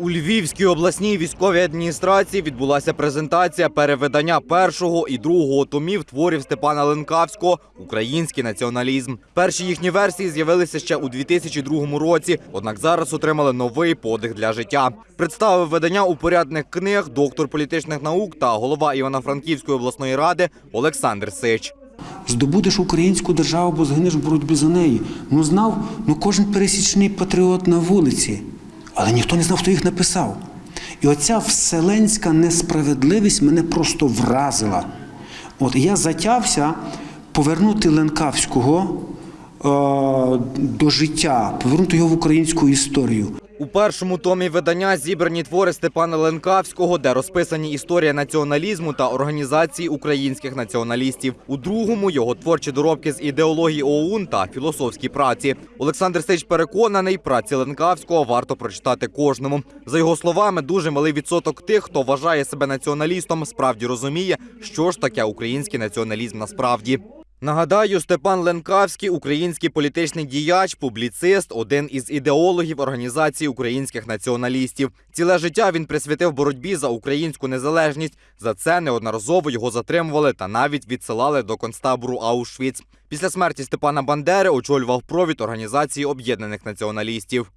У Львівській обласній військовій адміністрації відбулася презентація перевидання першого і другого томів творів Степана Ленкавського Український націоналізм. Перші їхні версії з'явилися ще у 2002 році, однак зараз отримали новий подих для життя. Представив видання упорядних книг доктор політичних наук та голова Івано-Франківської обласної ради Олександр Сич. Здобудеш українську державу, бо згинеш в боротьбі за неї. Ну знав, ну кожен пересічний патріот на вулиці, але ніхто не знав, хто їх написав. І оця вселенська несправедливість мене просто вразила. От я затявся повернути Ленкавського е- до життя, повернути його в українську історію. У першому томі видання зібрані твори Степана Ленкавського, де розписані історія націоналізму та організації українських націоналістів. У другому його творчі доробки з ідеології ОУН та філософські праці. Олександр Сич переконаний, праці Ленкавського варто прочитати кожному. За його словами, дуже малий відсоток тих, хто вважає себе націоналістом, справді розуміє, що ж таке український націоналізм насправді. Нагадаю, Степан Ленкавський, український політичний діяч, публіцист, один із ідеологів організації українських націоналістів. Ціле життя він присвятив боротьбі за українську незалежність. За це неодноразово його затримували та навіть відсилали до концтабору Аушвіц. Після смерті Степана Бандери очолював провід організації об'єднаних націоналістів.